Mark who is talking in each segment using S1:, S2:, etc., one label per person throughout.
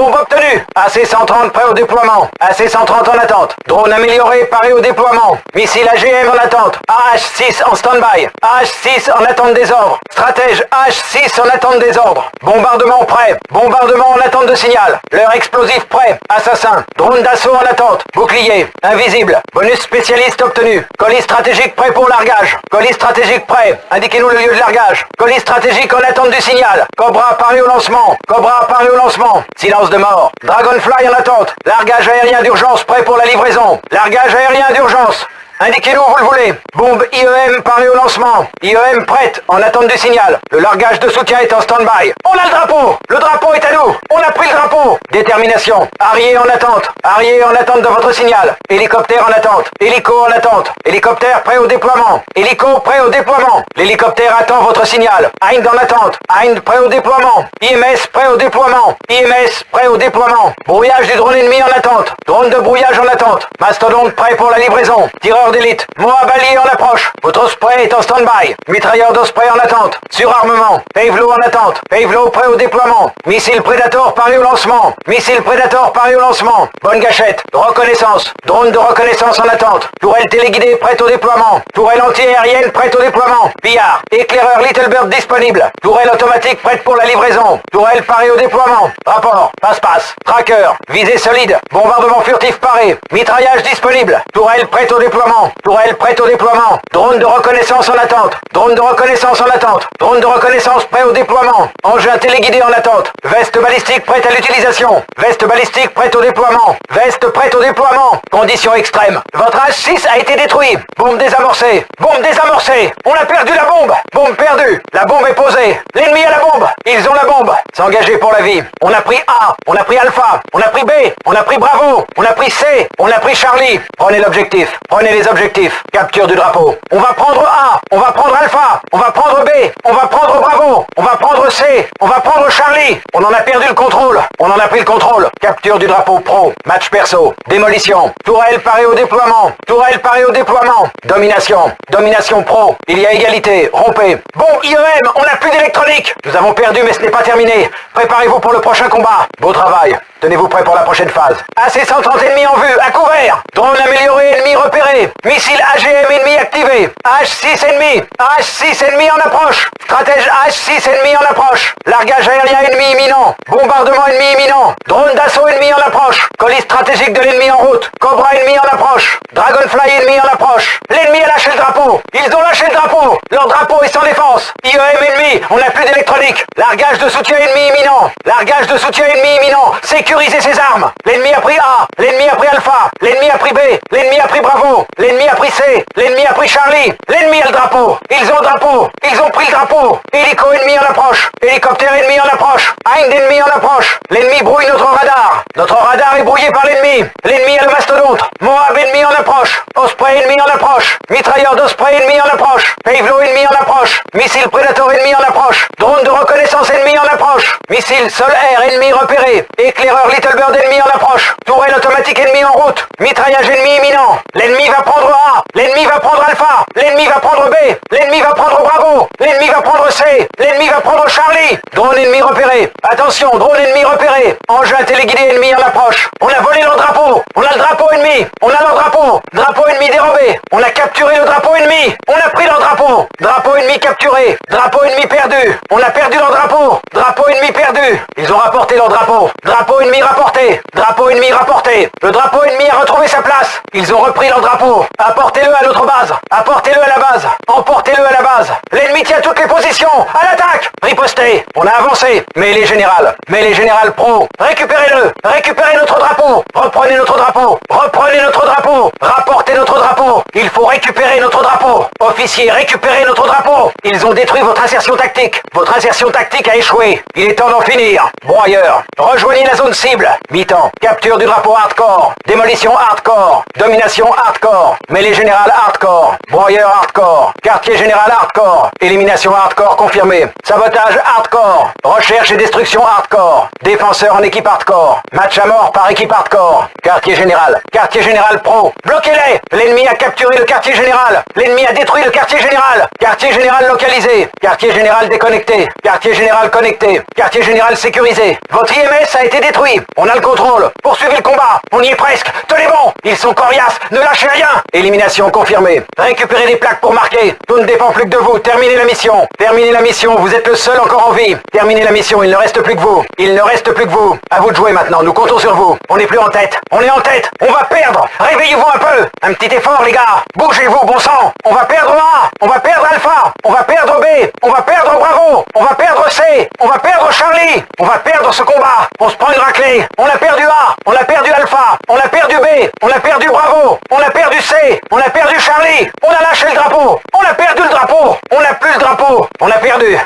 S1: Bombe obtenue AC-130 prêt au déploiement. AC-130 en attente. Drone amélioré, paré au déploiement. Missile AGM en attente. AH-6 en stand-by. AH-6 en attente des ordres. Stratège AH-6 en attente des ordres. Bombardement prêt. Bombardement en attente de signal. Leur explosif prêt. Assassin. Drone d'assaut en attente. Bouclier. Invisible. Bonus spécialiste obtenu. Colis stratégique prêt pour largage. Colis stratégique prêt. Indiquez-nous le lieu de largage. Colis stratégique en attente du signal. Cobra apparu au lancement. Cobra apparu au lancement. Silence de mort. Dragonfly en attente. Largage aérien d'urgence prêt pour la livraison. Largage aérien d'urgence. Indiquez-nous où vous le voulez. Bombe IEM parée au lancement. IEM prête, en attente du signal. Le largage de soutien est en stand-by. On a le drapeau Le drapeau est à nous On a pris le drapeau Détermination. Arrière en attente. Arrière en attente de votre signal. Hélicoptère en attente. Hélico en attente. Hélicoptère prêt au déploiement. Hélico prêt au déploiement. L'hélicoptère attend votre signal. Hind en attente. Hind prêt au déploiement. IMS prêt au déploiement. IMS prêt au déploiement. Brouillage du drone ennemi en attente. Drone de brouillage en attente. Mastodonte prêt pour la livraison. Tireur d'élite. Moabali en approche. Votre Osprey est en stand-by. Mitrailleur d'Osprey en attente. Surarmement. Pavelo en attente. Pavelo prêt au déploiement. Missile Predator au lancement. Missile Predator paré au lancement. Bonne gâchette. Reconnaissance. Drone de reconnaissance en attente. Tourelle téléguidée prête au déploiement. Tourelle anti-aérienne prête au déploiement. Pillard. Éclaireur Little Bird disponible. Tourelle automatique prête pour la livraison. Tourelle parée au déploiement. Rapport. Passe-passe. Tracker. Visée solide. Bombardement furtif paré. Mitraillage disponible. Tourelle prête au déploiement. Tourelle prête au déploiement. Drone de reconnaissance en attente. Drone de reconnaissance en attente. Drone de reconnaissance prêt au déploiement. Engin téléguidé en attente. Veste balistique prête à l'utilisation. Veste balistique prête au déploiement. Veste prête au déploiement. Conditions extrêmes. Votre H6 a été détruit. Bombe désamorcée. Bombe désamorcée. On a perdu la bombe. Bombe perdue. La bombe est posée. L'ennemi a la bombe. Ils ont la bombe. S'engager pour la vie. On a pris A. On a pris Alpha. On a pris B. On a pris Bravo. On a pris C. On a pris Charlie. Prenez l'objectif. Prenez les objectifs. Capture du drapeau. On va prendre A. On va prendre Alpha. On va prendre B. On va prendre Bravo. On va prendre C. On va prendre Charlie. On en a perdu le contrôle. On en a pris le contrôle. Capture du drapeau pro. Match perso. Démolition. Tourelle parée au déploiement. Tourelle parée au déploiement. Domination. Domination pro. Il y a égalité. Rompez. Bon, IEM, on n'a plus d'électronique. Nous avons perdu, mais ce n'est pas terminé. Préparez-vous pour le prochain combat. Beau travail. Tenez-vous prêt pour la prochaine phase. AC-130 ennemis en vue, à couvert. Drone amélioré, ennemi repéré. Missile AGM ennemi activé. H6 ennemi. H6 ennemi en approche. Stratège H6 ennemi en approche. Largage aérien ennemi imminent. Bombardement ennemi imminent. Drone d'assaut ennemi en approche. Colis stratégique de l'ennemi en route. Cobra ennemi en approche. Dragonfly ennemi en approche. L'ennemi a lâché le drapeau. Ils ont lâché le drapeau. Leur drapeau est sans défense. IEM ennemi. On n'a plus d'électronique. Largage de soutien ennemi imminent. Largage de soutien ennemi imminent. Sécuriser ses armes. L'ennemi a pris A. L'ennemi a pris Alpha. L'ennemi a pris B. L'ennemi a pris Bravo. L'ennemi a pris C. L'ennemi a pris Charlie. L'ennemi a le drapeau. Ils ont drapeau. Ils ont pris le drapeau. Hélico ennemi en approche. Hélicoptère ennemi en approche. Hind ennemi en approche. L'ennemi brouille notre radar. Notre radar est brouillé par l'ennemi. L'ennemi a le mastodonte. Moab ennemi en approche. Osprey ennemi en approche. Mitrailleur d'Osprey ennemi en approche. Pavelo ennemi en approche. Missile Predator ennemi en approche. Drone de reconnaissance ennemi en approche. Missile sol-air ennemi repéré. Éclaireur Little Bird ennemi en approche. Tourelle automatique ennemi en route. Mitraillage ennemi imminent. L'ennemi va prendre A. L'ennemi va prendre Alpha. L'ennemi va prendre B. L'ennemi va prendre Bravo. L'ennemi va prendre C. L'ennemi va prendre Charlie. Drone ennemi repéré. Attention, drone ennemi repéré. Engin téléguidé ennemi en approche. On a volé leur drapeau. On a le drapeau ennemi. On a leur drapeau. Drapeau ennemi dérobé. On a capturé le drapeau ennemi. On a pris leur drapeau. Drapeau ennemi capturé. Drapeau ennemi perdu. On a perdu leur drapeau. Drapeau ennemi perdu. Ils ont rapporté leur drapeau. Drapeau ennemi rapporté. Drapeau ennemi rapporté. Le drapeau ennemi a retrouvé sa place. Ils ont repris leur drapeau. Apportez-le à notre base. Apportez-le à la base. Emportez-le à la base. L'ennemi tient toutes les positions. À l'attaque. Ripostez. On a avancé. Mais les générales. Mais les générales pro. Récupérez-le. Récupérez notre drapeau. Reprenez notre drapeau. Reprenez notre drapeau. Rapportez notre drapeau. Il faut récupérer notre drapeau. Officier, récupérez notre drapeau. Ils ont détruit votre insertion tactique. Votre insertion tactique a échoué. Il est temps d'en finir. Broyeur. Rejoignez la zone cible. Mi-temps. Capture du drapeau hardcore. Démolition hardcore. Domination hardcore. Mêlée générale hardcore. Broyeur hardcore. Quartier général hardcore. Élimination hardcore confirmée. Sabotage hardcore. Recherche et destruction hardcore. Défenseur en équipe hardcore. Match à mort par équipe hardcore. Quartier général. Quartier général pro. Bloquez-les L'ennemi L'ennemi a capturé le quartier général. L'ennemi a détruit le quartier général. Quartier général localisé. Quartier général déconnecté. Quartier général connecté. Quartier général sécurisé. Votre IMS a été détruit. On a le contrôle. Poursuivez le combat. On y est presque. Tenez bon. Ils sont coriaces. Ne lâchez rien. Élimination confirmée. Récupérez plaques pour marquer. Tout ne dépend plus que de vous. Terminez la mission. Terminez la mission. Vous êtes le seul encore en vie. Terminez la mission. Il ne reste plus que vous. Il ne reste plus que vous. À vous de jouer maintenant. Nous comptons sur vous. On n'est plus en tête. On est en tête. On va perdre. Réveillez-vous un peu. Un petit effort, les gars. Bougez-vous, bon sang. On va perdre A. On va perdre Alpha. On va perdre B. On va perdre Bravo. On va perdre C. On va perdre Charlie. On va perdre ce combat. On se prend une raclée. On a perdu A. On a perdu Alpha. On a perdu B. On a perdu Bravo. On a perdu C. On a perdu Charlie. On a lâché le drapeau. On a perdu le drapeau. On n'a plus le drapeau. On a perdu.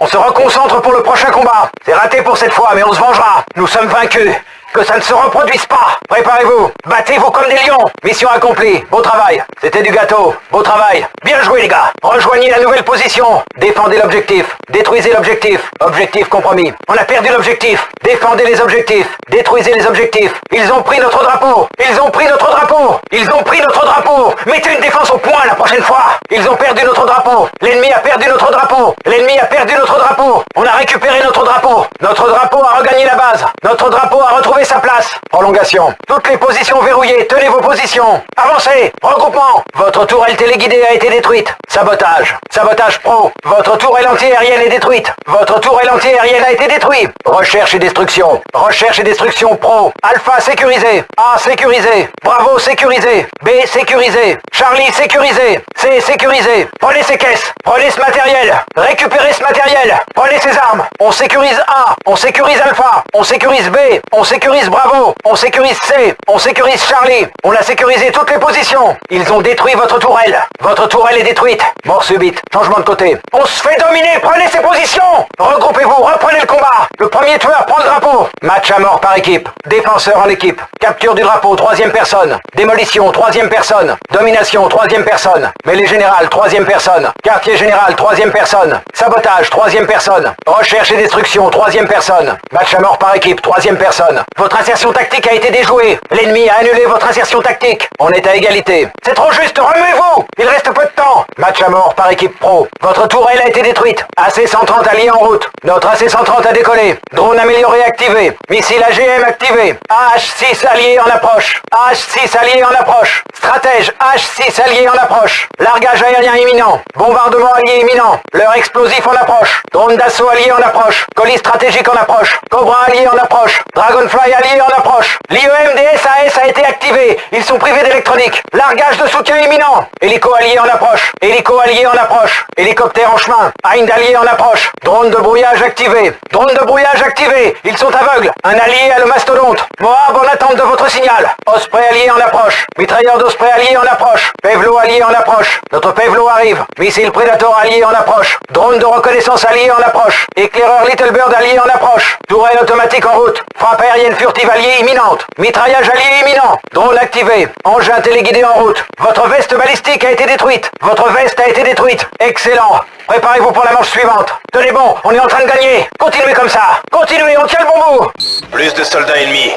S1: On se reconcentre pour le prochain combat. C'est raté pour cette fois, mais on se vengera. Nous sommes vaincus. Que ça ne se reproduise pas. Préparez-vous. Battez-vous comme des lions. Mission accomplie. Beau travail. C'était du gâteau. Beau travail. Bien joué les gars. Rejoignez la nouvelle position. Défendez l'objectif. Détruisez l'objectif. Objectif compromis. On a perdu l'objectif. Défendez les objectifs. Détruisez les objectifs. Ils ont pris notre drapeau. Ils ont pris notre drapeau. Ils ont pris notre drapeau. Mettez une défense au point la prochaine fois. Ils ont perdu notre drapeau. L'ennemi a perdu notre drapeau. L'ennemi a perdu notre drapeau. On a récupéré notre drapeau. Notre drapeau a regagné la base. Notre drapeau a retrouvé sa place. Prolongation. Toutes les positions verrouillées. Tenez vos positions. Avancez. Regroupement. Votre tourelle téléguidée a été détruite. Sabotage. Sabotage pro. Votre tourelle anti-aérienne est détruite. Votre tourelle anti-aérienne a été détruite. Recherche et destruction. Recherche et destruction pro. Alpha sécurisé. A sécurisé. Bravo sécurisé. B sécurisé. Charlie sécurisé. C sécurisé. Prenez ces caisses. Prenez ce matériel. Récupérez ce matériel. Prenez ces armes. On sécurise A. On sécurise Alpha. On sécurise B. On sécurise Bravo, on sécurise C, on sécurise Charlie, on a sécurisé toutes les positions. Ils ont détruit votre tourelle. Votre tourelle est détruite. Mort subite, changement de côté. On se fait dominer, prenez ces positions Regroupez-vous, reprenez le combat. Le premier tueur prend le drapeau. Match à mort par équipe. Défenseur en équipe. Capture du drapeau, troisième personne. Démolition, troisième personne. Domination, troisième personne. Mêlée générale, troisième personne. Quartier général, troisième personne. Sabotage, troisième personne. Recherche et destruction, troisième personne. Match à mort par équipe, troisième personne. Votre insertion tactique a été déjouée. L'ennemi a annulé votre insertion tactique. On est à égalité. C'est trop juste, remuez-vous Il reste peu de temps. Match à mort par équipe pro. Votre tourelle a été détruite. AC-130 allié en route. Notre AC-130 a décollé. Drone amélioré activé. Missile AGM activé. AH-6 allié en approche. AH-6 allié en approche. Stratège H6 allié en approche. Largage aérien imminent. Bombardement allié imminent. Leur explosif en approche. Drone d'assaut allié en approche. Colis stratégique en approche. Cobra allié en approche. Dragonfly allié en approche. L'IEM des SAS a été activé. Ils sont privés d'électronique. Largage de soutien imminent. Hélico allié en approche. Hélico allié en approche. Hélicoptère en chemin. Hind allié en approche. Drone de brouillage activé. Drone de brouillage activé. Ils sont aveugles. Un allié à le mastodonte. Moab en attente de votre signal. Osprey allié en approche. Mitrailleur d'Osprey allié en approche. Pevlo allié en approche. Notre Pevlo arrive. Missile Predator allié en approche. Drone de reconnaissance allié en approche. Éclaireur Little Bird allié en approche. Tourelle automatique en route. Frappe aérienne furtive alliée imminente. Mitraillage allié imminent. Drone activé. Engin téléguidé en route. Votre veste balistique a été détruite. Votre veste a été détruite. Excellent. Préparez-vous pour la manche suivante. Tenez bon, on est en train de gagner. Continuez comme ça. Continuez, on tient le bon bout.
S2: Plus de soldats ennemis.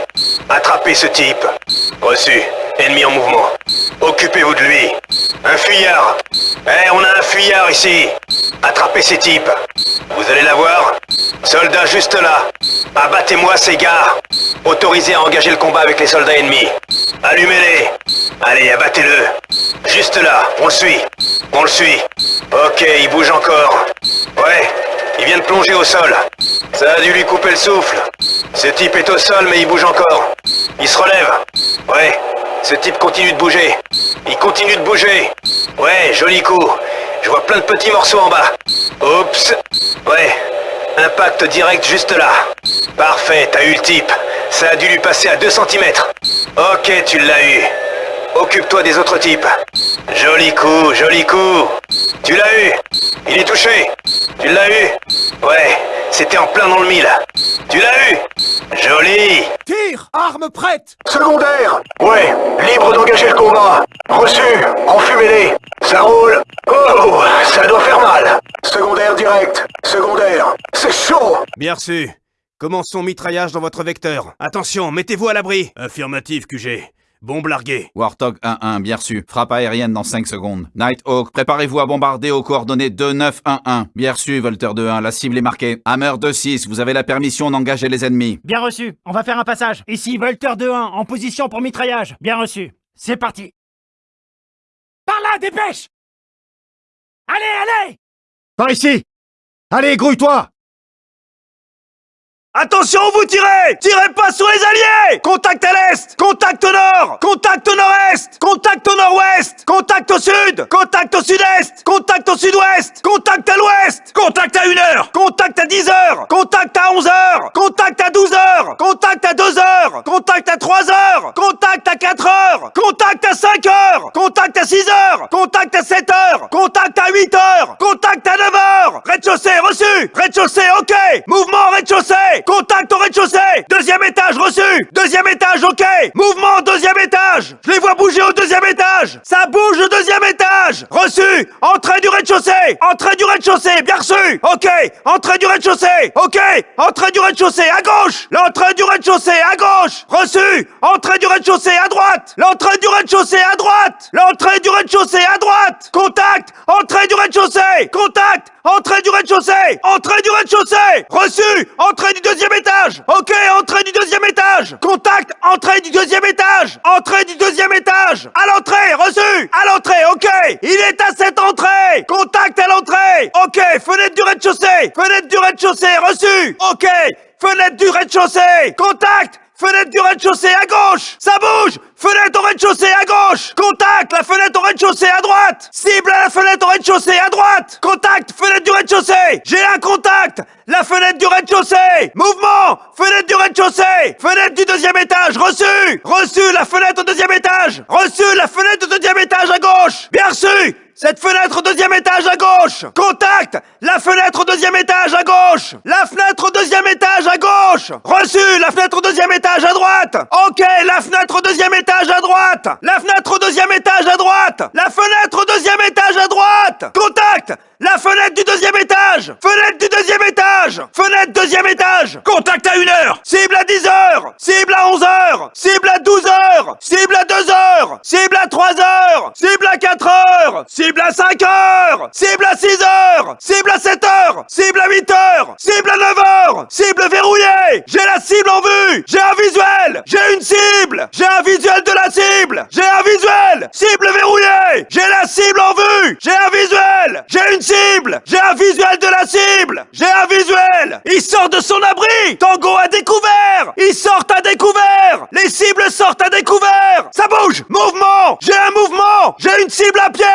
S2: Attrapez ce type. Reçu. Ennemi en mouvement. Occupez-vous de lui. Un fuyard. Eh, on a un fuyard ici. Attrapez ces types. Vous allez la voir Soldats juste là. Abattez-moi ces gars. Autorisés à engager le combat avec les soldats ennemis. Allumez-les. Allez, abattez-le. Juste là, on le suit. On le suit. Ok, il bouge encore. Ouais, il vient de plonger au sol. Ça a dû lui couper le souffle. Ce type est au sol, mais il bouge encore. Il se relève. Ouais, ce type continue de bouger. Il continue de bouger. Ouais, joli coup. Je vois plein de petits morceaux en bas. Oups. Ouais, impact direct juste là. Parfait, t'as eu le type. Ça a dû lui passer à 2 cm. Ok, tu l'as eu. Occupe-toi des autres types. Joli coup, joli coup. Tu l'as eu. Il est touché. Tu l'as eu. Ouais, c'était en plein dans le mille. Tu l'as eu. Joli.
S3: Tire Arme prête
S2: Secondaire Ouais, libre d'engager le combat. Reçu, enfumez-les. Ça roule. Oh, ça doit faire mal. Secondaire direct. Secondaire. C'est chaud.
S3: Bien reçu. Commençons mitraillage dans votre vecteur. Attention, mettez-vous à l'abri. Affirmatif, QG.
S2: Bombe larguée.
S4: Warthog 1-1, bien reçu. Frappe aérienne dans 5 secondes. Nighthawk, préparez-vous à bombarder aux coordonnées 2-9-1-1. Bien reçu, Volter 2-1, la cible est marquée. Hammer 2-6, vous avez la permission d'engager les ennemis.
S5: Bien reçu. On va faire un passage. Ici, Volter 2-1, en position pour mitraillage. Bien reçu. C'est parti. Par là, dépêche Allez, allez
S3: Par ici Allez, grouille-toi
S2: Attention, vous tirez Tirez pas sur les alliés Contact à l'est Contact au nord Contact au nord-est Contact au nord-ouest Contact au sud Contact au sud-est Contact au sud-ouest Contact à l'ouest Contact à 1h Contact à 10h Contact à 11h Contact à 12h Contact à 2h Contact à 3h Contact à 4h Contact à 5h Contact à 6h Contact à 7h Contact à 8h Contact à 9h Rez-de-chaussée reçu Rez-de-chaussée ok Mouvement rez-de-chaussée Contact au rez-de-chaussée. Deuxième étage reçu. Deuxième étage ok. Mouvement deuxième étage. Je les vois bouger au deuxième étage. Ça bouge au deuxième étage. Reçu. Entrée du rez-de-chaussée. Entrée du rez-de-chaussée Bien reçu. Ok. Entrée du rez-de-chaussée. Ok. Entrée du rez-de-chaussée à gauche. L'entrée du rez-de-chaussée à gauche. Reçu. Entrée du rez-de-chaussée à droite. L'entrée du rez-de-chaussée à droite. L'entrée du rez-de-chaussée à droite. Contact. Entrée du rez-de-chaussée. Contact. Entrée du rez-de-chaussée. Entrée du rez-de-chaussée. Reçu. Entrée du deuxième étage. Ok, entrée du deuxième étage. Contact Entrée du deuxième étage. Entrée du deuxième étage. À l'entrée Reçu. À l'entrée, ok. Il est à cette entrée. Contact à l'entrée. Ok, fenêtre du rez-de-chaussée. Fenêtre du rez-de-chaussée Reçu. Ok Fenêtre du rez-de-chaussée. Contact Fenêtre du rez-de-chaussée à gauche Ça bouge. Fenêtre au rez-de-chaussée à gauche Contact La fenêtre au rez-de-chaussée à droite. Cible à la fenêtre au rez-de-chaussée à droite Contact Fenêtre du rez-de-chaussée. J'ai un contact La fenêtre du rez-de-chaussée. Mouvement Fenêtre du rez-de-chaussée. Fenêtre du deuxième étage Reçu. Reçu La fenêtre au deuxième étage Reçu La fenêtre au deuxième étage à gauche. Bien reçu cette fenêtre au deuxième étage à gauche. Contact. La fenêtre au deuxième étage à gauche. La fenêtre au deuxième étage à gauche. Reçu. La fenêtre au deuxième étage à droite. Ok. La fenêtre au deuxième étage à droite. La fenêtre au deuxième étage à droite. La fenêtre au deuxième étage à droite. Contact La fenêtre du deuxième étage Fenêtre du deuxième étage Fenêtre deuxième étage Contact à 1 heure Cible à 10 heures Cible à 11 heures Cible à 12 heures Cible à 2 heures Cible à 3 heures Cible à 4 heures Cible à 5 heures Cible à 6 heures Cible à 7 heures Cible à 8 heures Cible à 9 heures Cible verrouillée J'ai la cible en vue J'ai un visuel J'ai une cible J'ai un visuel de la cible J'ai un visuel Cible verrouillée J'ai la cible en vue J'ai un visuel J'ai cible! J'ai un visuel de la cible! J'ai un visuel! Il sort de son abri! Tango à découvert! Ils sortent à découvert! Les cibles sortent à découvert! Ça bouge! Mouvement! J'ai un mouvement! J'ai une cible à pied!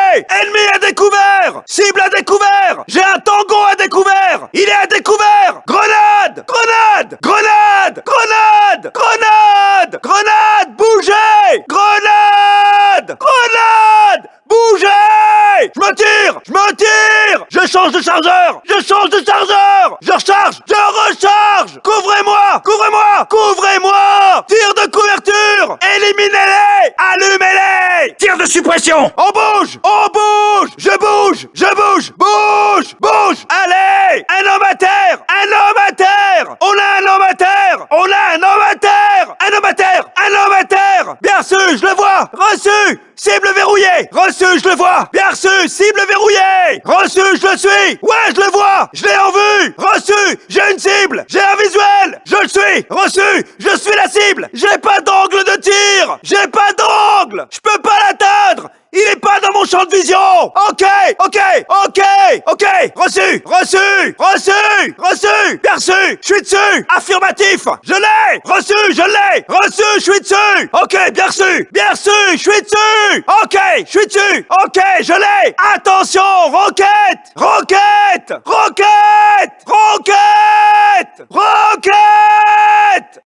S2: Ennemi à découvert! Cible à découvert! J'ai un tango à découvert Il est à découvert Grenade Grenade Grenade Grenade Grenade Grenade Bougez Grenade Grenade Bougez Je me tire Je me tire Je change de chargeur. Je change de chargeur. Je recharge. Je recharge. Couvrez-moi. Couvrez-moi. Couvrez-moi. Tir de couverture. Éliminez-les. Allumez-les.
S3: Tir de suppression.
S2: On bouge. On bouge. Je bouge. Je bouge Bouge Bouge Allez Un homme à terre Un homme à terre On a un homme à terre On a un homme à terre Un homme à terre Un homme à terre Bien reçu Je le vois Reçu Cible verrouillée Reçu, je le vois Bien reçu Cible verrouillée Reçu, je le suis Ouais, je le vois Je l'ai en vue Reçu J'ai une cible J'ai un visuel Je le suis Reçu Je suis la cible J'ai pas d'angle de tir J'ai pas d'angle Je peux il est pas dans mon champ de vision. Ok, ok, ok, ok. Reçu, reçu, reçu, reçu. Bien reçu, je suis dessus. Affirmatif, je l'ai. Reçu, je l'ai. Reçu, je suis dessus. Ok, bien reçu, bien reçu, je suis dessus. Ok, je suis dessus. Ok, je l'ai. Attention, roquette Roquette Roquette Roquette Roquette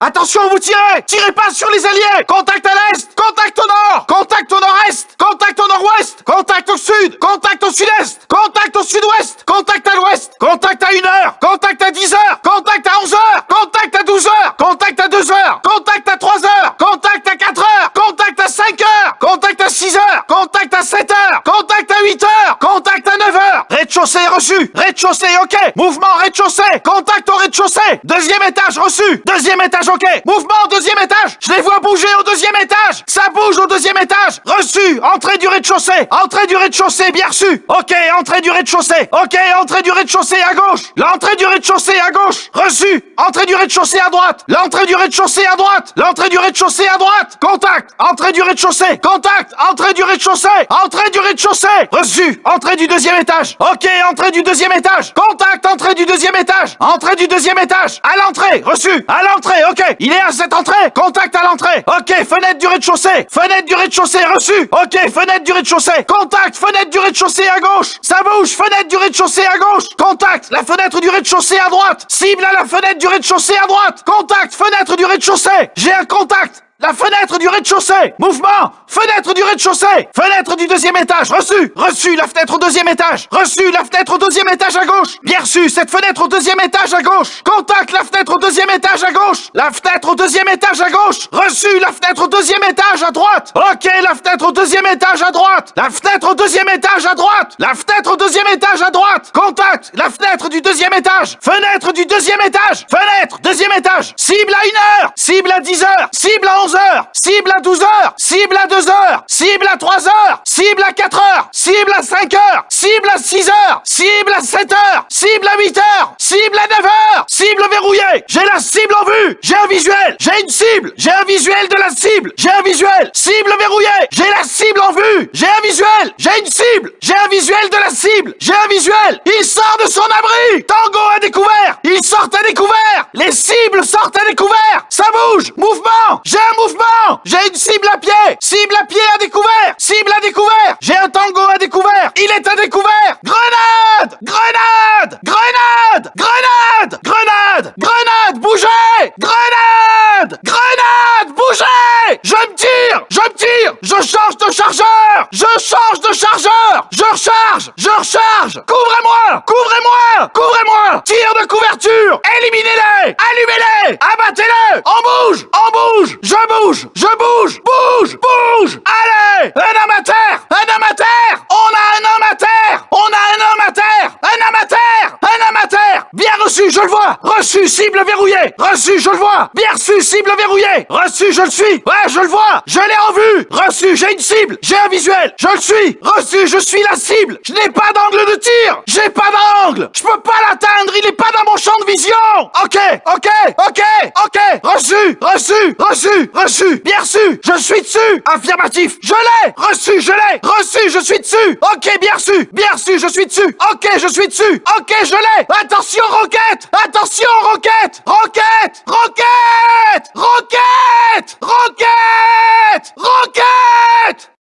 S3: Attention, vous tirez Tirez pas sur les alliés Contact à l'est Contact au nord Contact au nord-est Contact au nord-ouest Contact au sud Contact au sud-est Contact au sud-ouest Contact à l'ouest Contact à 1 heure Contact à 10 heures Contact à 11 heures Contact à 12 heures Contact à 2 heures Contact à 3 heures Contact à 4 heures Contact à 5 heures Contact à 6 heures Contact à 7 heures Contact à 8 heures Contact à 9 heures Rez-de-chaussée reçu. Rez-de-chaussée ok. Mouvement rez-de-chaussée. Contact au rez-de-chaussée. Deuxième étage, reçu. Deuxième étage, ok. Mouvement deuxième étage. Je les vois bouger au deuxième étage Ça bouge au deuxième étage. Reçu. Entrée du rez-de-chaussée. Entrée du rez-de-chaussée, bien reçu. Ok, entrée du rez-de-chaussée. Ok, entrée du rez-de-chaussée à gauche. L'entrée du rez-de-chaussée à gauche. Reçu. Entrée du rez-de-chaussée à droite. L'entrée du rez-de-chaussée à droite. L'entrée du rez-de-chaussée à droite. Contact. Entrée du rez-de-chaussée. Contact. Entrée du rez-de-chaussée. Entrée du rez-de-chaussée. Reçu. Entrée du deuxième étage. Ok, entrée du deuxième étage. Contact. Entrée du deuxième étage. Entrée du deuxième étage. À l'entrée. Reçu. À l'entrée, ok. Il est à cette entrée. Contact à l'entrée. Ok, fenêtre du rez-de-chaussée. Fenêtre du rez-de-chaussée, reçu Ok, fenêtre du rez-de-chaussée. Contact Fenêtre du rez-de-chaussée à gauche. Ça bouge Fenêtre du rez-de-chaussée à gauche. Contact La fenêtre du rez-de-chaussée à droite. Cible à la fenêtre du rez-de-chaussée à droite. Contact Fenêtre du rez-de-chaussée. J'ai un contact la fenêtre du rez-de-chaussée. Mouvement. Fenêtre du rez-de-chaussée. Fenêtre du deuxième étage. Reçu. Reçu La fenêtre au deuxième étage. Reçu La fenêtre au deuxième étage à gauche. Bien reçu. Cette fenêtre au deuxième étage à gauche. Contact La fenêtre au deuxième étage à gauche. La fenêtre au deuxième étage à gauche. Reçu La fenêtre au deuxième étage à droite. Ok La fenêtre au deuxième étage à droite. La fenêtre au deuxième étage à droite. La fenêtre au deuxième étage à droite. Contact La fenêtre du deuxième étage. Fenêtre du deuxième étage. Fenêtre Deuxième étage. Cible à une heure. Cible à 10 heures. Cible à 11 Cible à 12 heures Cible à 2 heures Cible à 3 heures Cible à 4 heures Cible à 5 heures Cible à 6 heures Cible à 7 heures Cible à 8 heures Cible à 9 heures Cible verrouillée J'ai la cible en vue J'ai un visuel J'ai une cible J'ai un visuel de la cible J'ai un visuel Cible verrouillée J'ai la cible en vue J'ai un visuel J'ai une cible J'ai un visuel de la cible J'ai un visuel Il sort de son abri Tango à découvert Il sort à découvert Les cibles sortent à découvert Ça bouge Mouvement J'ai un mouvement. J'ai une cible à pied. Cible à pied à découvert. Cible à découvert. J'ai un tango à découvert. Il est à découvert. Grenade! Grenade! Grenade! Grenade! Grenade! Grenade! Bougez! Grenade! Grenade! Bougez! Je me tire! Je me tire! Je change de chargeur! Je change de chargeur! Je recharge! Je recharge! Couvrez-moi! Couvrez-moi Couvrez-moi Tir de couverture Éliminez-les Allumez-les Abattez-les On bouge On bouge Je bouge Je bouge Bouge Bouge Allez Un amateur Un amateur On a un homme à terre On a un homme à terre Un amateur Un amateur Bien reçu, je le vois. Reçu, cible verrouillée. Reçu, je le vois. Bien reçu, cible verrouillée. Reçu, je le suis. Ouais, je le vois. Je l'ai en vue. Reçu, j'ai une cible. J'ai un visuel. Je le suis. Reçu, je suis la cible. Je n'ai pas d'angle de tir. J'ai pas d'angle. Je peux pas l'atteindre. Il est pas dans mon champ de vision. Ok, ok, ok, ok Reçu, reçu, reçu, reçu. Bien reçu Je suis dessus. Affirmatif Je l'ai. Reçu, je l'ai. Reçu, je suis dessus. Ok, bien reçu Bien reçu, je suis dessus. Ok, je suis dessus. Ok, je l'ai. Attention, roquette. Attention, roquette. Roquette Roquette. Roquette Roquette Roquette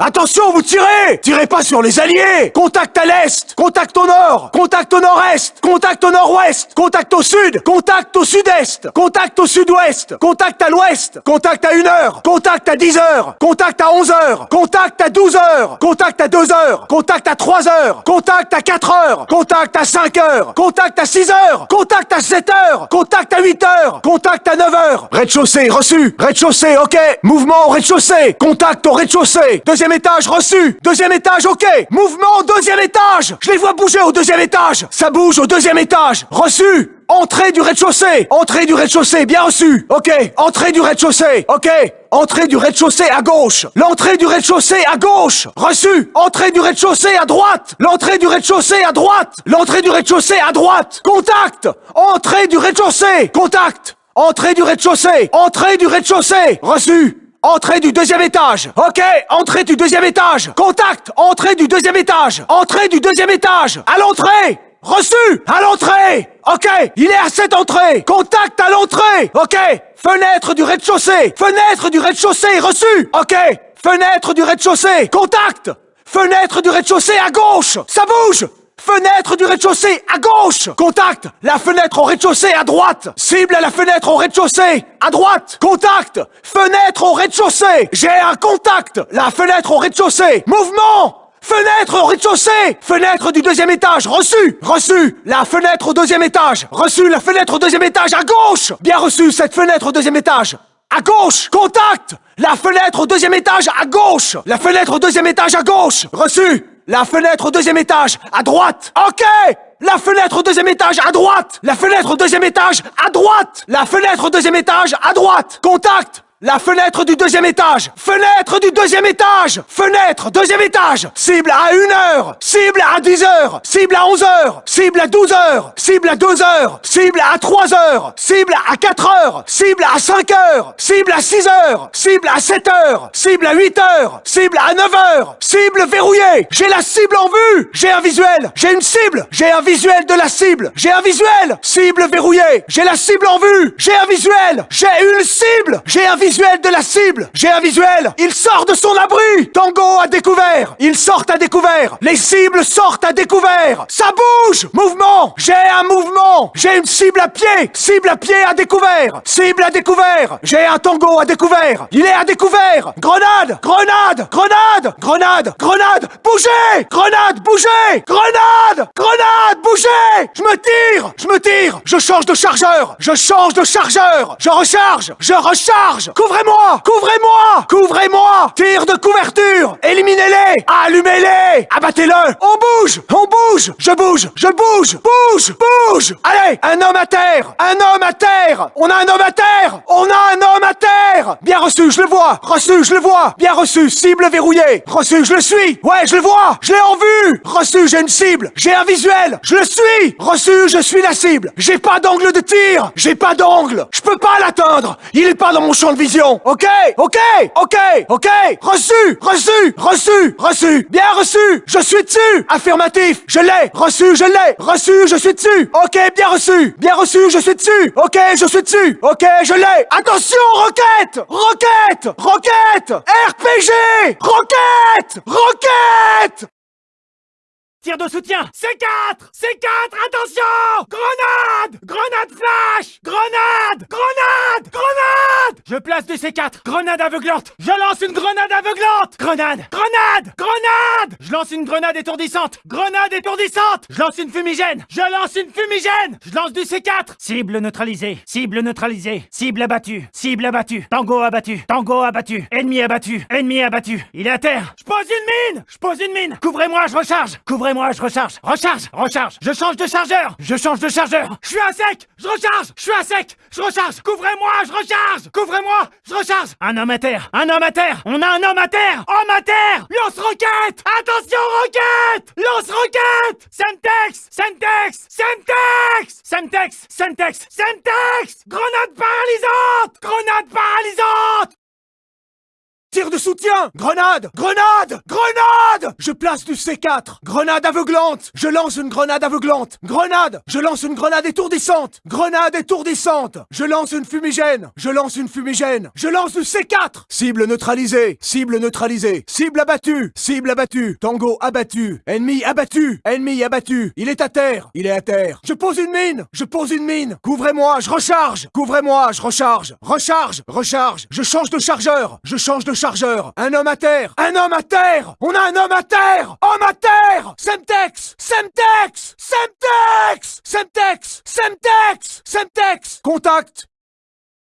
S6: Attention, vous tirez Tirez pas sur les alliés Contact à l'est Contact au nord Contact au nord-est Contact au nord-ouest Contact au sud Contact au sud-est Contact au sud-ouest Contact à l'ouest Contact à 1 heure Contact à 10 heures Contact à 11 heures Contact à 12 heures Contact à 2 heures Contact à 3 heures Contact à 4 heures Contact à 5 heures Contact à 6 heures Contact à 7 heures Contact à 8 heures Contact à 9 heures Rez-de-chaussée, reçu Rez-de-chaussée, ok Mouvement au rez-de-chaussée Contact au rez-de-chaussée Deuxième étage, reçu. Deuxième étage, ok. Mouvement au deuxième étage. Je les vois bouger au deuxième étage. Ça bouge au deuxième étage. Reçu. Entrée du rez-de-chaussée. Entrée du rez-de-chaussée, bien reçu. Ok. Entrée du rez-de-chaussée, ok. Entrée du rez-de-chaussée à gauche. L'entrée du rez-de-chaussée à gauche. Reçu. Entrée du rez-de-chaussée à droite. L'entrée du rez-de-chaussée à droite. L'entrée du rez-de-chaussée à droite. Contact. Entrée du rez-de-chaussée. Contact. Entrée du rez-de-chaussée. Entrée du rez-de-chaussée. Reçu Entrée du deuxième étage. Ok, entrée du deuxième étage. Contact, entrée du deuxième étage. Entrée du deuxième étage. À l'entrée. Reçu, à l'entrée. Ok, il est à cette entrée. Contact à l'entrée. Ok, fenêtre du rez-de-chaussée. Fenêtre du rez-de-chaussée, reçu. Ok, fenêtre du rez-de-chaussée. Contact. Fenêtre du rez-de-chaussée à gauche. Ça bouge. Fenêtre du rez-de-chaussée à gauche Contact La fenêtre au rez-de-chaussée à droite Cible à la fenêtre au rez-de-chaussée à droite Contact Fenêtre au rez-de-chaussée J'ai un contact La fenêtre au rez-de-chaussée Mouvement Fenêtre au rez-de-chaussée Fenêtre du deuxième étage Reçu Reçu La fenêtre au deuxième étage Reçu La fenêtre au deuxième étage à gauche Bien reçu cette fenêtre au deuxième étage à gauche Contact La fenêtre au deuxième étage à gauche La fenêtre au deuxième étage à gauche Reçu la fenêtre au deuxième étage, à droite. Ok. La fenêtre au deuxième étage à droite. La fenêtre au deuxième étage à droite. La fenêtre au deuxième étage à droite. Contact la fenêtre du deuxième étage Fenêtre du deuxième étage Fenêtre, deuxième étage Cible à 1 heure Cible à 10 heures Cible à 11 heures Cible à 12 heures Cible à 2 heures Cible à 3 heures Cible à 4 heures Cible à 5 heures Cible à 6 heures Cible à 7 heures Cible à 8 heures Cible à 9 heures Cible verrouillée J'ai la cible en vue J'ai un visuel J'ai une cible J'ai un visuel de la cible J'ai un visuel Cible verrouillée J'ai la cible en vue J'ai un visuel J'ai une cible J'ai un visuel visuel de la cible. J'ai un visuel. Il sort de son abri. Tango à découvert. Ils sortent à découvert. Les cibles sortent à découvert. Ça bouge. Mouvement. J'ai un mouvement. J'ai une cible à pied. Cible à pied à découvert. Cible à découvert. J'ai un tango à découvert. Il est à découvert. Grenade. Grenade. Grenade. Grenade. Grenade. Bougez. Grenade. Bougez. Grenade. Grenade. Bougez. Je me tire. Je me tire. Je change de chargeur. Je change de chargeur. Je recharge. Je recharge Couvrez-moi Couvrez-moi Couvrez-moi. Tire de couverture Éliminez-les Allumez-les Abattez-le. On bouge On bouge Je bouge Je bouge Bouge Bouge. Allez Un homme à terre Un homme à terre. On a un homme à terre On a un homme à terre. Bien reçu, je le vois. Reçu, je le vois. Bien reçu, cible verrouillée. Reçu, je le suis. Ouais, je le vois Je l'ai en vue. Reçu, j'ai une cible. J'ai un visuel Je le suis. Reçu, je suis la cible. J'ai pas d'angle de tir J'ai pas d'angle. Je peux pas l'atteindre. Il est pas dans mon champ de vision Ok Ok Ok Ok. Reçu Reçu Reçu Reçu. Bien reçu. Je suis dessus. Affirmatif. Je l'ai. Reçu Je l'ai. Reçu Je suis dessus. Ok Bien reçu. Bien reçu Je suis dessus. Ok Je suis dessus. Ok Je l'ai. Attention Roquette. Roquette Roquette. RPG Roquette Roquette
S5: De soutien. C4 C4 Attention! Grenade! Grenade flash! Grenade! Grenade! Grenade! Je place du C4 Grenade aveuglante. Je lance une grenade aveuglante. Grenade! Grenade! Grenade! Je lance une grenade étourdissante. Grenade étourdissante. Je lance une fumigène. Je lance une fumigène. Je lance du C4 Cible neutralisée. Cible neutralisée. Cible abattue. Cible abattue. Tango abattu. Tango abattu. Ennemi abattu. Ennemi abattu. Il est à terre. Je pose une mine. Je pose une mine. Couvrez-moi, je recharge. Couvrez-moi je recharge Recharge Recharge. Je change de chargeur Je change de chargeur. Je suis à sec Je recharge. Je suis à sec Je recharge. Couvrez-moi Je recharge. Couvrez-moi Je recharge. Un homme à terre Un homme à terre. On a un homme à terre Homme à terre. Lance roquette. Attention roquette. Lance roquette. Semtex Semtex Semtex. Semtex Semtex Semtex. Grenade paralysante Grenade paralysante
S6: soutien. Grenade Grenade Grenade! Je place du C4 Grenade aveuglante. Je lance une grenade aveuglante. Grenade! Je lance une grenade étourdissante. Grenade étourdissante. Je lance une fumigène. Je lance une fumigène. Je lance du C4 Cible neutralisée. Cible neutralisée. Cible abattue. Cible abattue. Tango abattu. Ennemi abattu. Ennemi abattu. Il est à terre. Il est à terre. Je pose une mine. Je pose une mine. Couvrez-moi. Je recharge. Couvrez-moi. Je recharge. Recharge. Recharge. Je change de chargeur. Je change de chargeur Un homme à terre. Un homme à terre. On a un homme à terre. Homme à terre. Semtex Semtex Semtex Semtex Semtex Semtex. Contact